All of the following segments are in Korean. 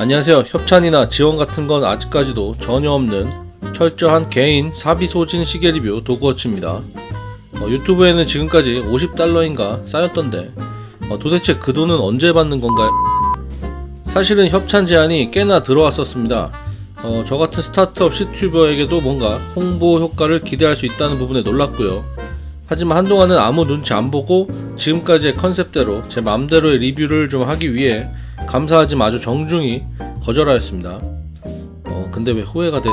안녕하세요. 협찬이나 지원 같은 건 아직까지도 전혀 없는 철저한 개인 사비 소진 시계 리뷰 도그워치입니다. 어, 유튜브에는 지금까지 50달러인가 쌓였던데 어, 도대체 그 돈은 언제 받는 건가요? 사실은 협찬 제안이 꽤나 들어왔었습니다. 어, 저 같은 스타트업 시튜버에게도 뭔가 홍보 효과를 기대할 수 있다는 부분에 놀랐고요. 하지만 한동안은 아무 눈치 안 보고 지금까지의 컨셉대로 제 마음대로의 리뷰를 좀 하기 위해 감사하지만 아주 정중히 거절하였습니다. 어, 근데 왜 후회가 돼?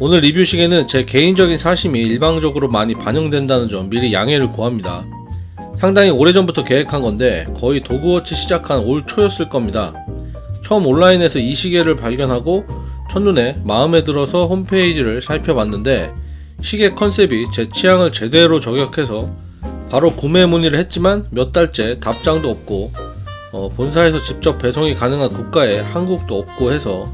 오늘 리뷰 시계는 제 개인적인 사심이 일방적으로 많이 반영된다는 점 미리 양해를 구합니다. 상당히 오래전부터 계획한 건데 거의 도그워치 시작한 올 초였을 겁니다. 처음 온라인에서 이 시계를 발견하고 첫눈에 마음에 들어서 홈페이지를 살펴봤는데 시계 컨셉이 제 취향을 제대로 저격해서 바로 구매 문의를 했지만 몇 달째 답장도 없고 어, 본사에서 직접 배송이 가능한 국가에 한국도 없고 해서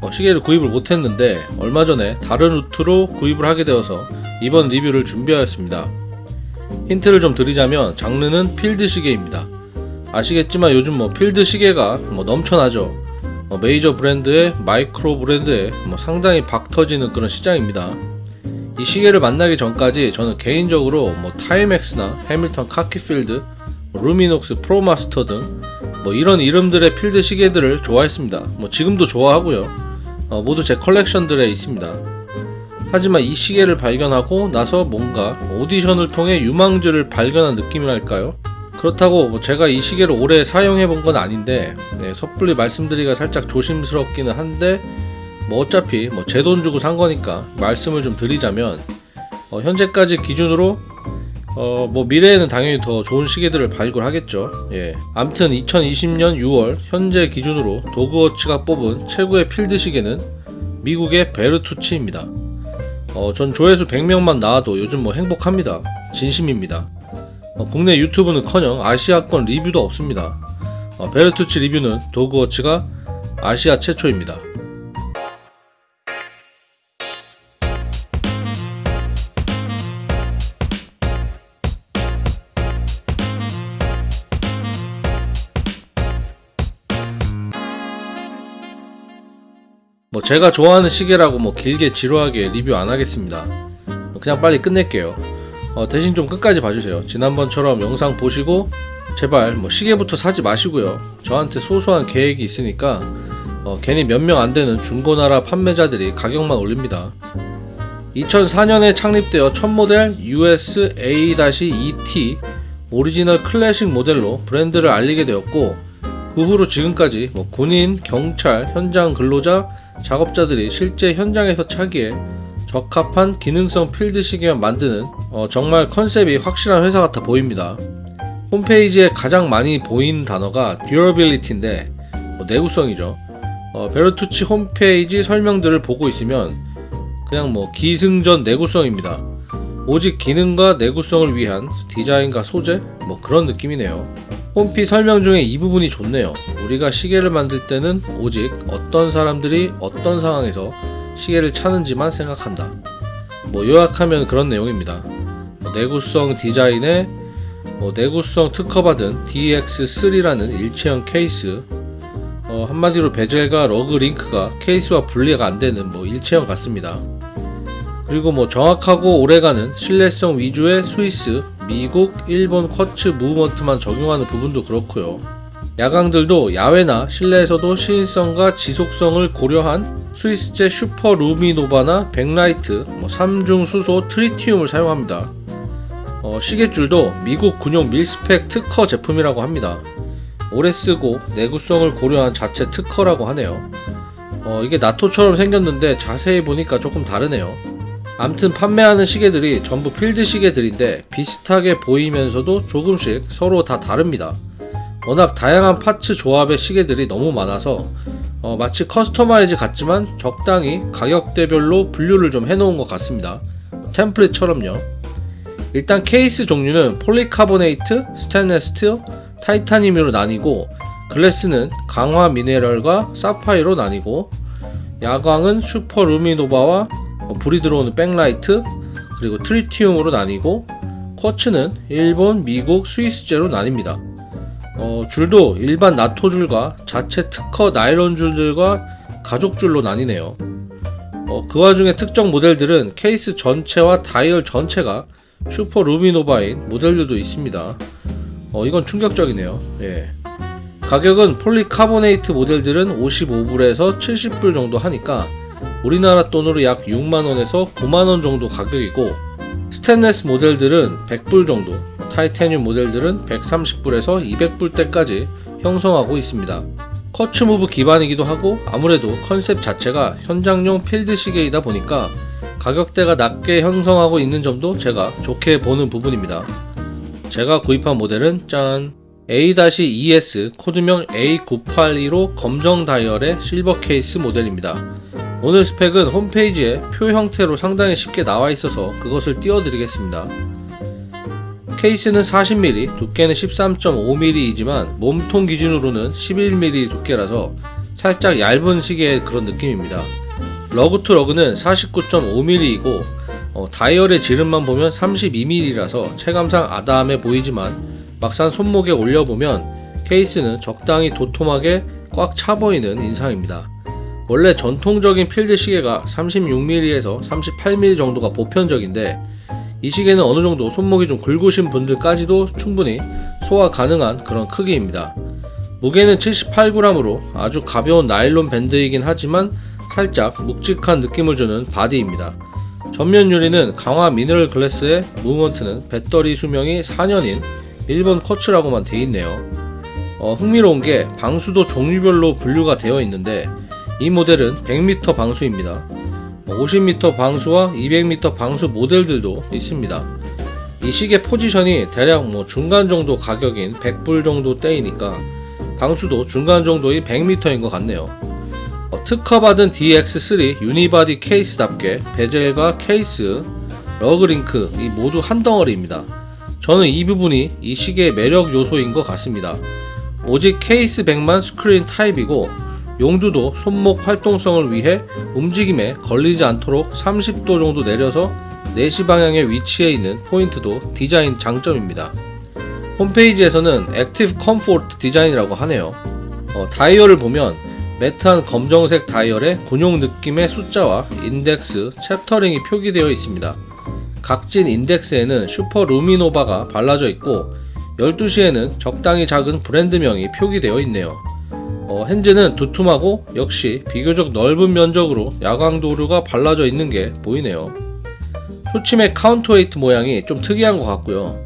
어, 시계를 구입을 못했는데 얼마 전에 다른 루트로 구입을 하게 되어서 이번 리뷰를 준비하였습니다. 힌트를 좀 드리자면 장르는 필드 시계입니다. 아시겠지만 요즘 뭐 필드 시계가 뭐 넘쳐나죠. 어, 메이저 브랜드에 마이크로 브랜드에 뭐 상당히 박 터지는 그런 시장입니다. 이 시계를 만나기 전까지 저는 개인적으로 뭐 타이맥스나 해밀턴 카키필드, 뭐 루미녹스 프로마스터 등 뭐 이런 이름들의 필드 시계들을 좋아했습니다. 뭐 지금도 좋아하고요. 어, 모두 제 컬렉션들에 있습니다. 하지만 이 시계를 발견하고 나서 뭔가 오디션을 통해 유망주를 발견한 느낌이랄까요? 그렇다고 뭐 제가 이 시계를 오래 사용해 본 건 아닌데 네, 섣불리 말씀드리기가 살짝 조심스럽기는 한데 뭐 어차피 뭐 제 돈 주고 산 거니까 말씀을 좀 드리자면 어, 현재까지 기준으로 어, 뭐 미래에는 당연히 더 좋은 시계들을 발굴하겠죠. 예. 암튼 2020년 6월 현재 기준으로 도그워치가 뽑은 최고의 필드 시계는 미국의 베르투치입니다. 어, 전 조회수 100명만 나와도 요즘 뭐 행복합니다. 진심입니다. 어, 국내 유튜브는커녕 아시아권 리뷰도 없습니다. 어, 베르투치 리뷰는 도그워치가 아시아 최초입니다. 뭐 제가 좋아하는 시계라고 뭐 길게 지루하게 리뷰 안 하겠습니다. 그냥 빨리 끝낼게요. 어, 대신 좀 끝까지 봐주세요. 지난번처럼 영상 보시고 제발 뭐 시계부터 사지 마시고요. 저한테 소소한 계획이 있으니까 어, 괜히 몇 명 안 되는 중고나라 판매자들이 가격만 올립니다. 2004년에 창립되어 첫 모델 USA-ET 오리지널 클래식 모델로 브랜드를 알리게 되었고 그 후로 지금까지 뭐 군인, 경찰, 현장 근로자, 작업자들이 실제 현장에서 차기에 적합한 기능성 필드 시계만 만드는 어, 정말 컨셉이 확실한 회사 같아 보입니다. 홈페이지에 가장 많이 보이는 단어가 durability인데 뭐 내구성이죠. 어, 베르투치 홈페이지 설명들을 보고 있으면 그냥 뭐 기승전 내구성입니다. 오직 기능과 내구성을 위한 디자인과 소재 뭐 그런 느낌이네요. 홈피 설명 중에 이 부분이 좋네요. 우리가 시계를 만들 때는 오직 어떤 사람들이 어떤 상황에서 시계를 차는지만 생각한다. 뭐 요약하면 그런 내용입니다. 뭐 내구성 디자인에 뭐 내구성 특허받은 DX3라는 일체형 케이스 어, 한마디로 베젤과 lug 링크가 케이스와 분리가 안되는 뭐 일체형 같습니다. 그리고 뭐 정확하고 오래가는 신뢰성 위주의 스위스, 미국, 일본 쿼츠 무브먼트만 적용하는 부분도 그렇고요. 야광들도 야외나 실내에서도 시인성과 지속성을 고려한 스위스제 슈퍼 루미노바나 백라이트, 뭐 3중 수소 트리티움을 사용합니다. 어, 시계줄도 미국 군용 mil-spec 특허 제품이라고 합니다. 오래 쓰고 내구성을 고려한 자체 특허라고 하네요. 어, 이게 나토처럼 생겼는데 자세히 보니까 조금 다르네요. 암튼 판매하는 시계들이 전부 필드 시계들인데 비슷하게 보이면서도 조금씩 서로 다 다릅니다. 워낙 다양한 parts 조합의 시계들이 너무 많아서 어, 마치 customize 같지만 적당히 가격대별로 분류를 좀 해놓은 것 같습니다. 템플릿처럼요. 일단 케이스 종류는 폴리카보네이트, 스테인레스 스틸, 타이타늄으로 나뉘고 glass는 강화 미네랄과 사파이어로 나뉘고 야광은 슈퍼 루미노바와 뭐 불이 들어오는 백라이트 그리고 tritium으로 나뉘고 quartz는 일본, 미국, 스위스제로 나뉩니다. 어, 줄도 일반 나토 줄과 자체 특허 나일론 줄들과 가죽 줄로 나뉘네요. 어, 그 와중에 특정 모델들은 케이스 전체와 다이얼 전체가 슈퍼 루미노바인 모델들도 있습니다. 어, 이건 충격적이네요. 예. 가격은 폴리카보네이트 모델들은 55불에서 70불 정도 하니까 우리나라 돈으로 약 6만원에서 9만원 정도 가격이고 스테인레스 모델들은 100불 정도, 타이타늄 모델들은 130불에서 200불대까지 형성하고 있습니다. quartz move 기반이기도 하고 아무래도 컨셉 자체가 현장용 필드 시계이다 보니까 가격대가 낮게 형성하고 있는 점도 제가 좋게 보는 부분입니다. 제가 구입한 모델은 짠 A-ES 코드명 A982로 검정 다이얼의 실버 케이스 모델입니다. 오늘 스펙은 홈페이지에 표 형태로 상당히 쉽게 나와 있어서 그것을 띄워드리겠습니다. 케이스는 40mm, 두께는 13.5mm이지만 몸통 기준으로는 11mm 두께라서 살짝 얇은 시계의 그런 느낌입니다. lug to lug는 49.5mm이고 어, 다이얼의 지름만 보면 32mm라서 체감상 아담해 보이지만 막상 손목에 올려보면 케이스는 적당히 도톰하게 꽉 차 보이는 인상입니다. 원래 전통적인 필드 시계가 36mm에서 38mm 정도가 보편적인데 이 시계는 어느 정도 손목이 좀 굵으신 분들까지도 충분히 소화 가능한 그런 크기입니다. 무게는 78g으로 아주 가벼운 나일론 밴드이긴 하지만 살짝 묵직한 느낌을 주는 바디입니다. 전면 유리는 강화 미네랄 글래스의 무브먼트는 배터리 수명이 4년인 일본 쿼츠라고만 돼 있네요. 어, 흥미로운 게 방수도 종류별로 분류가 되어 있는데 이 모델은 100m 방수입니다. 50m 방수와 200m 방수 모델들도 있습니다. 이 시계 포지션이 대략 뭐 중간 정도 가격인 100불 정도 대이니까 방수도 중간 정도인 100m인 것 같네요. 어, 특허받은 DX3 unibody 케이스답게 bezel과 케이스, lug link 이 모두 한 덩어리입니다. 저는 이 부분이 이 시계의 매력 요소인 것 같습니다. 오직 케이스 back만 screw-in 타입이고 용두도 손목 활동성을 위해 움직임에 걸리지 않도록 30도 정도 내려서 4시 방향에 위치해 있는 포인트도 디자인 장점입니다. 홈페이지에서는 active comfort design이라고 하네요. 어, 다이얼을 보면 matte한 검정색 다이얼에 군용 느낌의 숫자와 인덱스, chapter ring이 표기되어 있습니다. 각진 인덱스에는 슈퍼 루미노바가 발라져 있고 12시에는 적당히 작은 브랜드명이 표기되어 있네요. 어, hands는 두툼하고 역시 비교적 넓은 면적으로 야광도료가 발라져 있는 게 보이네요. 초침의 counterweight 모양이 좀 특이한 것 같고요.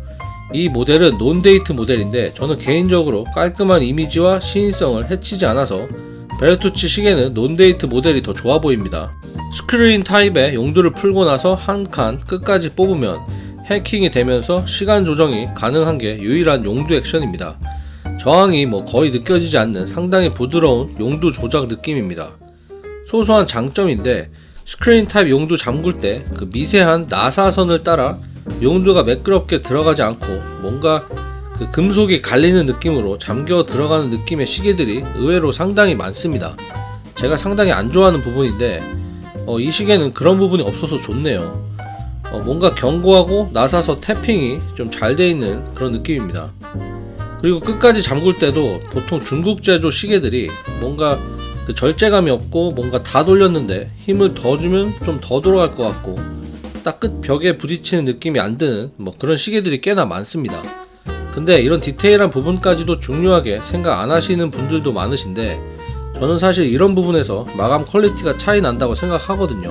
이 모델은 non-date 모델인데 저는 개인적으로 깔끔한 이미지와 시인성을 해치지 않아서 베르투치 시계는 non-date 모델이 더 좋아 보입니다. screw-in 타입의 용두를 풀고 나서 한 칸 끝까지 뽑으면 해킹이 되면서 시간 조정이 가능한 게 유일한 용두 액션입니다. 저항이 뭐 거의 느껴지지 않는 상당히 부드러운 용두 조작 느낌입니다. 소소한 장점인데 screw-in 타입 용두 잠글 때 그 미세한 나사선을 따라 용두가 매끄럽게 들어가지 않고 뭔가 그 금속이 갈리는 느낌으로 잠겨 들어가는 느낌의 시계들이 의외로 상당히 많습니다. 제가 상당히 안 좋아하는 부분인데 어, 이 시계는 그런 부분이 없어서 좋네요. 어, 뭔가 견고하고 나사선 tapping이 좀 잘 돼 있는 그런 느낌입니다. 그리고 끝까지 잠글 때도 보통 중국 제조 시계들이 뭔가 그 절제감이 없고 뭔가 다 돌렸는데 힘을 더 주면 좀 더 돌아갈 것 같고 딱 끝 벽에 부딪히는 느낌이 안 드는 뭐 그런 시계들이 꽤나 많습니다. 근데 이런 디테일한 부분까지도 중요하게 생각 안 하시는 분들도 많으신데 저는 사실 이런 부분에서 마감 quality가 차이 난다고 생각하거든요.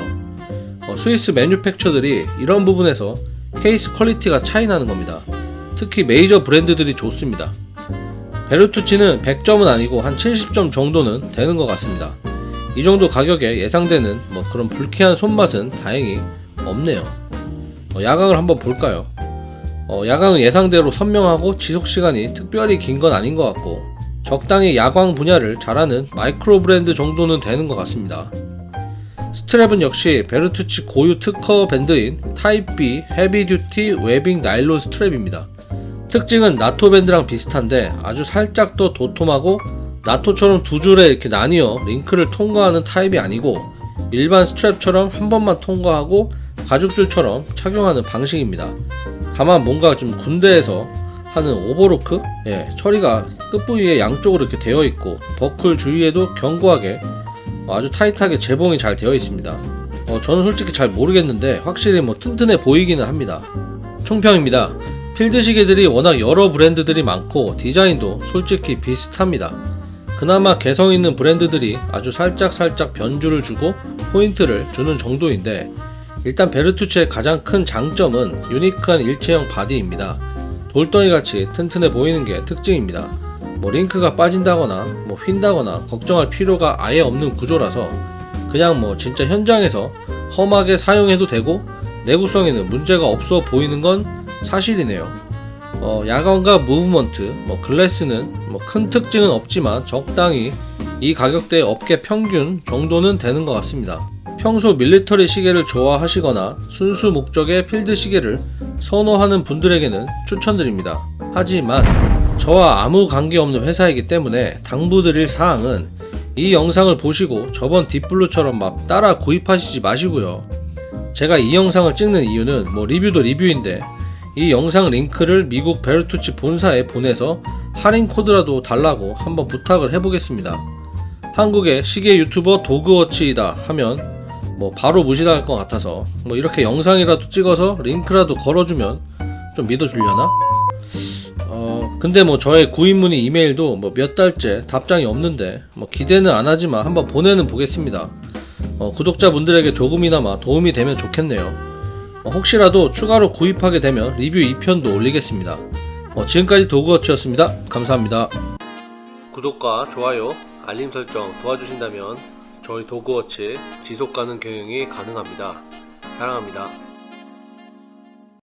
어, 스위스 manufacture들이 이런 부분에서 케이스 quality가 차이 나는 겁니다. 특히 메이저 브랜드들이 좋습니다. 베르투치는 100점은 아니고 한 70점 정도는 되는 것 같습니다. 이 정도 가격에 예상되는 뭐 그런 불쾌한 손맛은 다행히 없네요. 어, 야광을 한번 볼까요? 어, 야광은 예상대로 선명하고 지속시간이 특별히 긴 건 아닌 것 같고 적당히 야광 분야를 잘하는 마이크로 브랜드 정도는 되는 것 같습니다. strap은 역시 베르투치 고유 특허 밴드인 타입 B 헤비 듀티 웨빙 나일론 스트랩입니다. 특징은 나토 밴드랑 비슷한데 아주 살짝 더 도톰하고 나토처럼 두 줄에 이렇게 나뉘어 링크를 통과하는 타입이 아니고 일반 strap처럼 한 번만 통과하고 가죽줄처럼 착용하는 방식입니다. 다만 뭔가 좀 군대에서 하는 오버로크 예, 처리가 끝부위에 양쪽으로 이렇게 되어 있고 버클 주위에도 견고하게 아주 타이트하게 재봉이 잘 되어 있습니다. 어, 저는 솔직히 잘 모르겠는데 확실히 뭐 튼튼해 보이기는 합니다. 총평입니다. 필드 시계들이 워낙 여러 브랜드들이 많고 디자인도 솔직히 비슷합니다. 그나마 개성 있는 브랜드들이 아주 살짝살짝 변주를 주고 포인트를 주는 정도인데 일단 베르투츠의 가장 큰 장점은 유니크한 일체형 바디입니다. 돌덩이 같이 튼튼해 보이는 게 특징입니다. 뭐 링크가 빠진다거나 뭐 휜다거나 걱정할 필요가 아예 없는 구조라서 그냥 뭐 진짜 현장에서 험하게 사용해도 되고 내구성에는 문제가 없어 보이는 건 사실이네요. 어, 야광과 무브먼트, 뭐 글래스는 뭐 큰 특징은 없지만 적당히 이 가격대의 업계 평균 정도는 되는 것 같습니다. 평소 밀리터리 시계를 좋아하시거나 순수 목적의 필드 시계를 선호하는 분들에게는 추천드립니다. 하지만 저와 아무 관계없는 회사이기 때문에 당부드릴 사항은 이 영상을 보시고 저번 딥블루처럼 막 따라 구입하시지 마시고요. 제가 이 영상을 찍는 이유는 뭐 리뷰도 리뷰인데 이 영상 링크를 미국 베르투치 본사에 보내서 할인 코드라도 달라고 한번 부탁을 해보겠습니다. 한국의 시계 유튜버 도그워치이다 하면 뭐 바로 무시당할 것 같아서 뭐 이렇게 영상이라도 찍어서 링크라도 걸어주면 좀 믿어주려나? 어 근데 뭐 저의 구입 문의 이메일도 뭐 몇 달째 답장이 없는데 뭐 기대는 안 하지만 한번 보내는 보겠습니다. 어, 구독자분들에게 조금이나마 도움이 되면 좋겠네요. 어, 혹시라도 추가로 구입하게 되면 리뷰 2편도 올리겠습니다. 어, 지금까지 도그워치였습니다. 감사합니다. 구독과 좋아요, 알림 설정 도와주신다면 저희 도그워치 지속 가능 경영이 가능합니다. 사랑합니다.